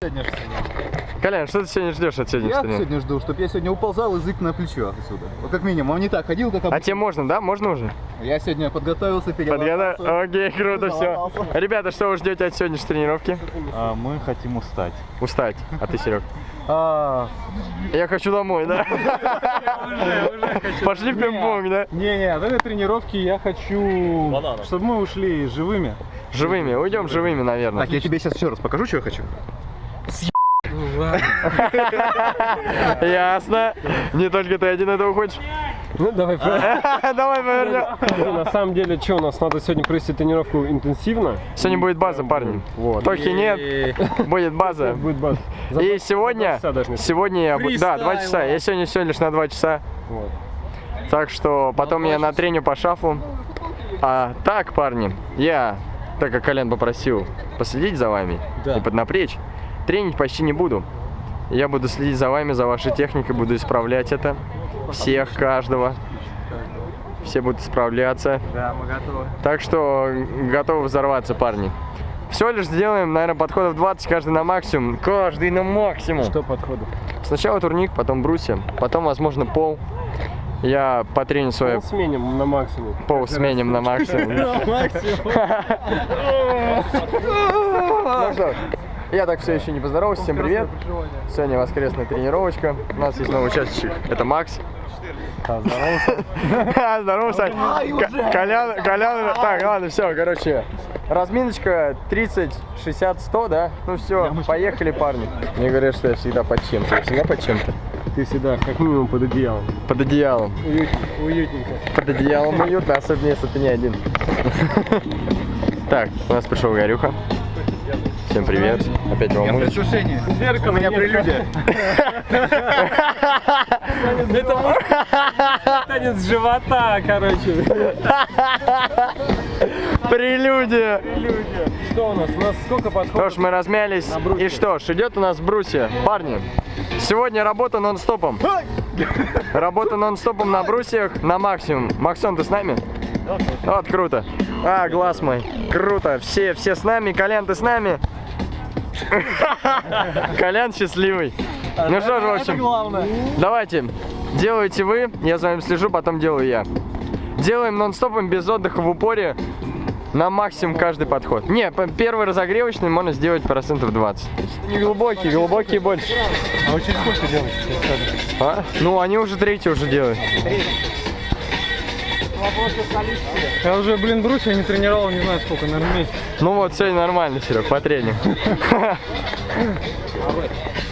сегодня? Колян, что ты сегодня ждешь от Я сегодняшнего тренировки? сегодня жду, чтобы я сегодня уползал язык на плечо отсюда. Вот как минимум, он не так ходил, как А обычно. тебе можно, да? Можно уже? Я сегодня подготовился, переломался. Окей, круто, все. Ребята, что вы ждете от сегодняшней тренировки? А, мы хотим устать. Устать. А ты, Серег? А, Я хочу домой, да? Пошли в пинг-понг, да? Не-не, от этой тренировки я хочу, чтобы мы ушли живыми. Живыми. Уйдем живыми, наверное. Так, я тебе сейчас еще раз покажу, что я хочу. Ясно. Не только ты один этого хочешь. Ну, давай. Давай повернем. На самом деле, что, у нас надо сегодня провести тренировку интенсивно. Сегодня будет база, парни. Вот. Тохи нет, будет база. Будет база. За И сегодня, сегодня я буду, да, два часа. Я сегодня все лишь на два часа. Вот. Так что потом я на треню по шафу. А так, парни, я, так как Колян попросил последить за вами и поднапрячь, тренить почти не буду. Я буду следить за вами, за вашей техникой, буду исправлять это. Всех, каждого. Все будут справляться. Да, мы готовы. Так что готовы взорваться, парни. Всего лишь сделаем, наверное, подходов 20, каждый на максимум. Каждый на максимум. Что подходов? Сначала турник, потом брусья, потом, возможно, пол. Я потреню свое Пол сменим на максимум. пол сменим на максимум. Что ж, я так все еще не поздоровался. Всем привет. Сегодня воскресная тренировочка. У нас есть новый участник. Это Макс. Здорово, Здорово, Сань. Колян, Колян. Так, ладно, все, короче. Разминочка 30, 60, 100, да? Ну все, поехали, парни. Мне говорят, что я всегда под чем-то. Я всегда под чем-то. Ты всегда как минимум под одеялом. Под одеялом. Уютненько. Уютненько. Под одеялом уютно, особенно если ты не один. Так, у нас пришел Горюха. Всем привет. Опять волнуюсь. предвкушение. У меня прелюдия. Танец живота, короче. Прелюдия. Что у нас? У нас сколько Что подходов? ж, мы размялись. И что ж, идет у нас брусья. Парни, сегодня работа нон-стопом. Работа нон-стопом на брусьях на максимум. Максон, ты с нами? Вот, круто. А, глаз мой. Круто. Все, все с нами. Колян, ты с нами? Колян счастливый. Ну что ж, в общем, давайте. Делаете вы, я за вами слежу, потом делаю я. Делаем нон-стопом без отдыха в упоре на максимум каждый подход. Не, первый разогревочный можно сделать процентов 20. Не глубокий, глубокий больше. А вы через сколько делаете? А? Ну, они уже третий уже делают. Я уже, блин, брусья не тренировал, не знаю сколько, наверное, месяц. Ну вот, сегодня нормально, Серег, по тренинг.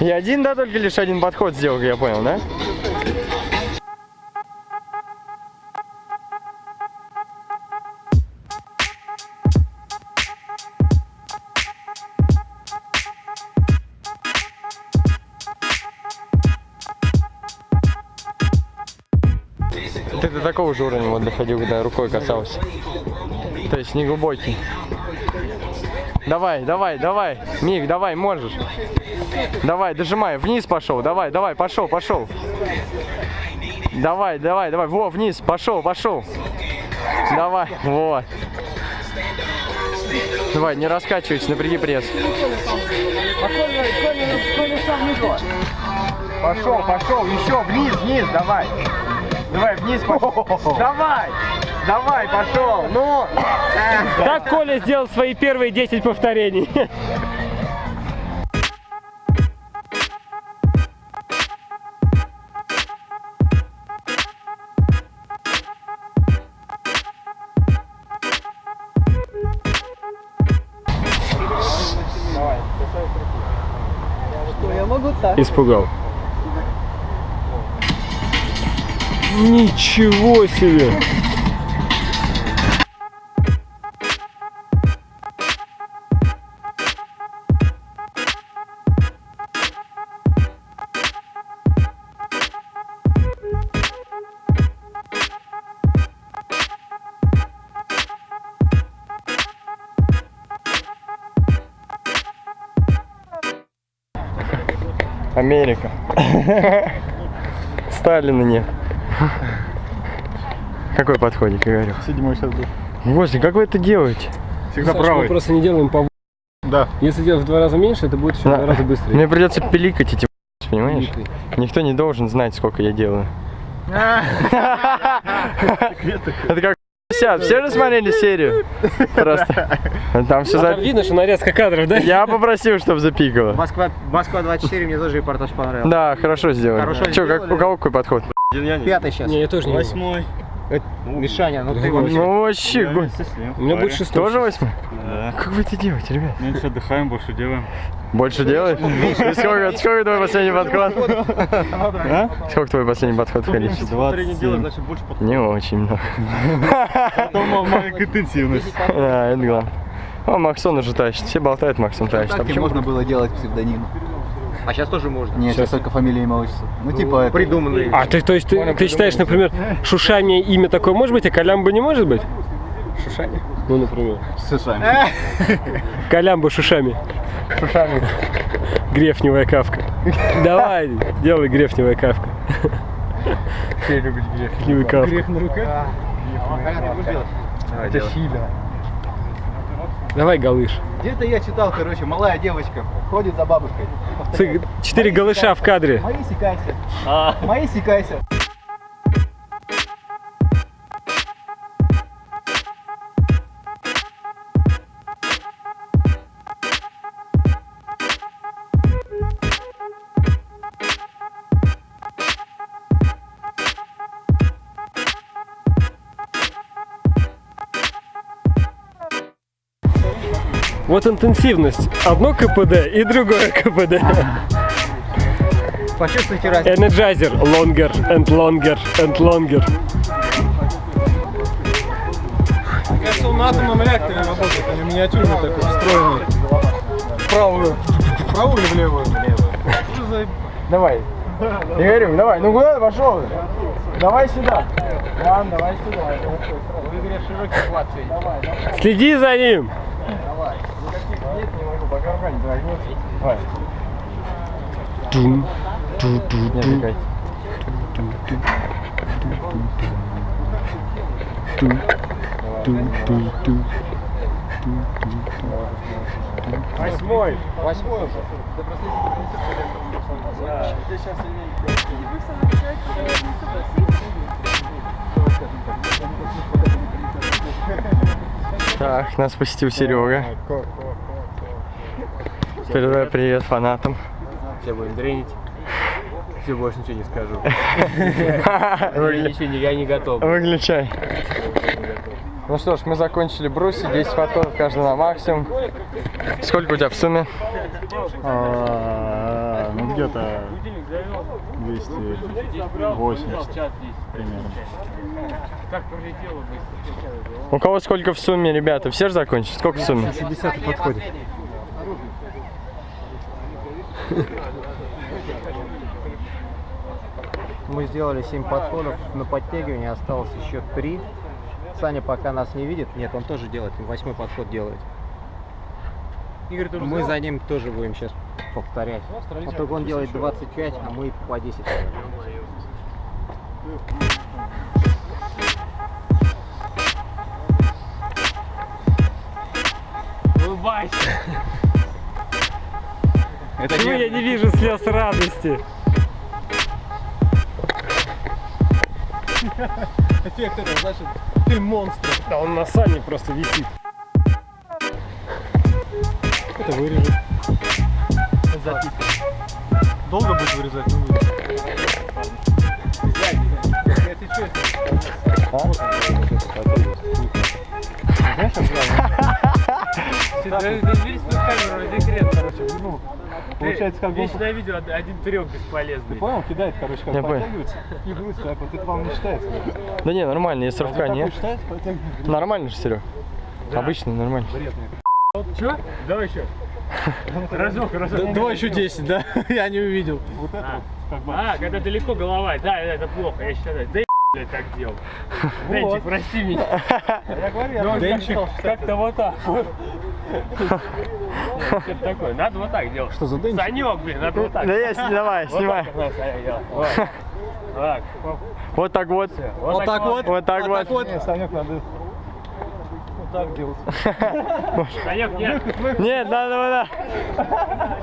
И один, да, только лишь один подход сделал, я понял, да? Ты до такого же уровня вот доходил, когда рукой касался. То есть не глубокий. Давай, давай, давай. Миг, давай, можешь. Давай, дожимай. Вниз пошел. Давай, давай, пошел, пошел. Давай, давай, давай. Во, вниз. Пошел, пошел. Давай, вот. Давай, не раскачивайся, напряги пресс. Пошел, пошел, еще вниз, вниз, давай. Давай, вниз пошел. Давай, давай, пошел. Ну. Так Коля сделал свои первые 10 повторений. Я могу так. Испугал. Ничего себе! Америка. Сталина нет. Какой подходик, я говорю? Седьмой сейчас был. Господи, как вы это делаете? Всегда Саш, мы просто не делаем по Да. Если делать в два раза меньше, это будет еще в Да. два раза быстрее. Мне придется пиликать эти понимаешь? Пиликай. Никто не должен знать, сколько я делаю. Это как 50. Все же смотрели серию? Просто. Там все за... видно, что нарезка кадров, да? Я попросил, чтобы запикало. Москва, Москва 24, мне тоже репортаж понравился. Да, хорошо сделали. Хорошо Че, как, у кого какой подход? Пятый сейчас. Не, я тоже не Восьмой. Мишаня, ну ты вообще. Ну вообще, У меня будет шестой. тоже восьмой? Да. Как вы это делаете, ребят? Меньше отдыхаем, больше делаем. Больше делаешь? Сколько, сколько твой последний подход? А? Сколько твой последний подход в количестве? 27. Не очень много. Потом маленькая интенсивность. Да, это главное. О, Максон уже тащит. Все болтают, Максон тащит. А Так почему? можно было делать псевдоним. А сейчас тоже можно. Нет, сейчас только фамилия, имя, отчество. Ну, типа это. Придуманный. А, ты, то есть ты, ты считаешь, например, Шушами имя такое может быть, а Колямба не может быть? Шушами? Ну, например. С ушами. Колямба Шушами. Шушами. Грефневая кавка. Давай, делай грефневая кавка. Все любят грех. Грефневая кавка. на руках? Это Хиля. Давай, галыш. Где-то я читал, короче, малая девочка ходит за бабушкой. Четыре голыша в кадре. Мои секайся. Мои секайся. Вот интенсивность. Одно КПД и другое КПД. Почувствуйте разницу. Energizer. Longer and longer and longer. Кажется, он на атомном реакторе работает, а не миниатюрный такой, встроенный. Правую. Правую или в левую? За Давай. Игорюк, давай. Ну куда ты пошел? Давай сюда. Ладно, давай сюда. Следи за ним. Нет, не могу, пока рука не дрогнет. Давай. Тун, ту, ту, Не ту, отвлекайся. ту, ту, ту. Восьмой. Восьмой уже. Так, нас посетил Серега. Передаю привет фанатам. Все будем дренить. Все, больше ничего не скажу. Ничего не, я не готов. Выключай. Ну что ж, мы закончили бруси, 10 подходов каждый на максимум. Сколько у тебя в сумме? А, Ну, где-то 280 примерно. У кого сколько в сумме, ребята? Все же закончили? Сколько в сумме? 60 подходит. Мы сделали 7 подходов на подтягивание, осталось еще 3. Саня пока нас не видит. Нет, он тоже делает, восьмой подход делает. Мы за ним тоже будем сейчас повторять. Вот только он делает 25, а мы по 10. делаем. Улыбайся. Почему я не вижу слез радости? эффект этого, значит, ты монстр. Да он на сане просто висит. Это вырежет. Долго будет вырезать? Не будет. Бери свою камеру, декрет, короче. Ну, Получается, как Вечно на видео од- один трек бесполезный. Понял, кидает, короче, как подтягивается и грудь так вот. Это вам не считается? Да не, нормально, если рывка нет. Нормально же, Серег? Обычно нормально. Че? Давай еще. Разок, разок. Давай еще 10, да? Я не увидел. Вот это как бы, А, когда далеко голова, да, да, это плохо, я считаю, да и блядь, так делал. Денчик, прости меня. Я говорю, я Ну, Денчик. Как-то вот так вот. Что такое? Надо вот так делать. Что за Денчик? Санек, блин, надо вот так. Да я сни- давай, Вот снимай. так. Вот. Так. Вот так вот. Вот так вот. Вот так вот. Вот. Не, Санек, надо... так делать. Санек, нет. Нет, надо вот так.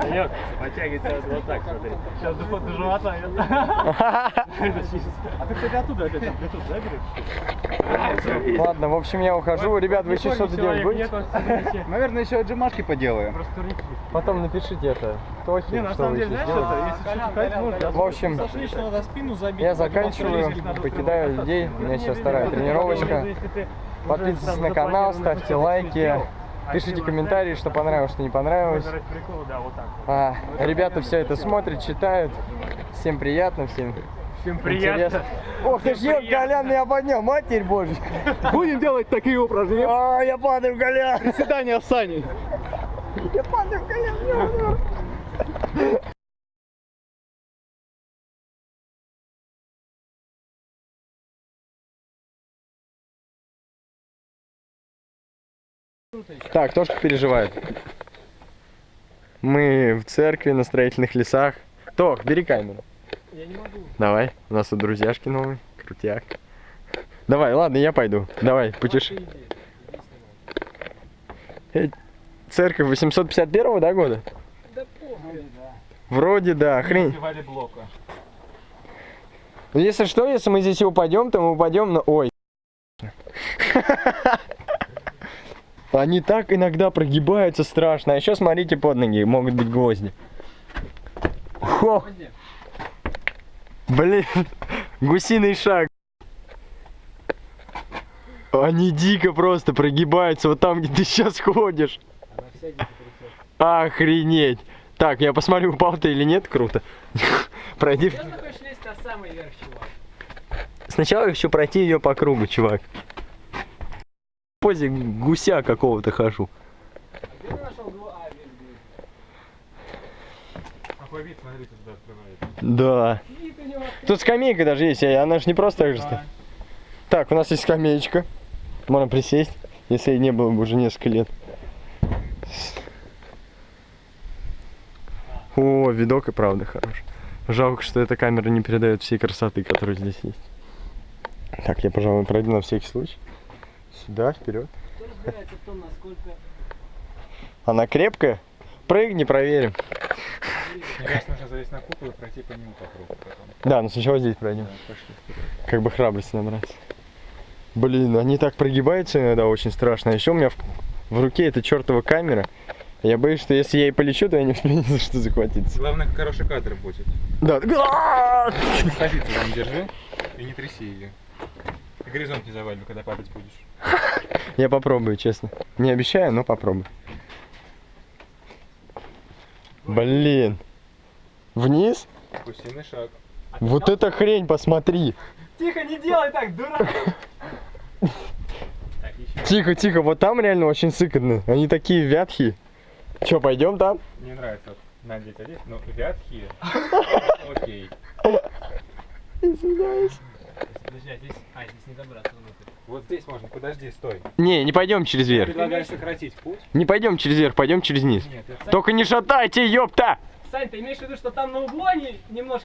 Санек, подтягивайся вот так, смотри. Сейчас до, до живота. А ты, кстати, оттуда опять амплитуд заберешь? Ладно, в общем, я ухожу. Ребят, вы еще что-то делать будете? Наверное, еще отжимашки поделаем. Потом напишите это. Тохе, Не, на что самом вы деле, знаешь, это, если что-то можно. В общем, я потом заканчиваю, покидаю людей. У меня сейчас вторая тренировочка. Подписывайтесь на канал, ставьте лайки, пишите комментарии, что понравилось, что не понравилось. А, ребята все это смотрят, читают. Всем приятно, всем Всем приятно. интересно. Ох ты ж. Колян меня поднял, матерь божья. Будем делать такие упражнения. А, я падаю, Колян. Приседания с Саней. Я падаю, Колян. Так, Тошка переживает. Мы в церкви на строительных лесах. Тох, бери камеру. Я не могу. Давай, у нас тут друзьяшки новые, крутяк. Давай, ладно, я пойду. Давай, путеш... Э, Церковь 851 да, года? Да похуй. Вроде да, хрень. Ну, Если что, если мы здесь упадем, то мы упадем на... Ой. Они так иногда прогибаются страшно. А еще смотрите под ноги, могут быть гвозди. Хо. Блин, гусиный шаг. Они дико просто прогибаются вот там, где ты сейчас ходишь. Охренеть. Так, я посмотрю, упал ты или нет, круто. Пройди. Сначала я хочу пройти ее по кругу, чувак. Позе гуся какого-то хожу. Да. Тут скамейка даже есть, она же не просто так же стоит. Так, у нас есть скамеечка. Можно присесть, если не было бы уже несколько лет. О, видок и правда хорош. Жалко, что эта камера не передает всей красоты, которая здесь есть. Так, я, пожалуй, пройду на всякий случай. Сюда, вперед. Кто разбирается в том, насколько... Она крепкая? Прыгни, проверим. Мне кажется, нужно залезть на купол и пройти по нему по кругу потом. Да, ну сначала здесь пройдем. Пошли. Как бы храбрость набраться. Блин, они так прогибаются иногда очень страшно. А еще у меня в, в руке эта чертова камера. Я боюсь, что если я и полечу, то я не успею ни за что захватиться. Главное, хороший кадр будет. Да. Позицию там держи и не тряси ее. И горизонт не завалил, когда падать будешь. Я попробую, честно. Не обещаю, но попробую. Блин. Вниз? Гусиный шаг. Вот эта хрень, посмотри. Тихо, не делай так, дурак! Тихо, тихо, вот там реально очень сыкотно. Они такие вятхие. Че, пойдем там? Мне нравится вот надеть одеть, но вятхие. Окей. Извиняюсь. Подожди, а здесь... А, здесь не забраться внутрь. Вот здесь можно, подожди, стой. Не, не пойдем через верх. Предлагаю сократить путь. Не пойдем через верх, пойдем через низ. Нет, это Только не шатайте, ёпта! Сань, ты имеешь в виду, что там на углу они немножко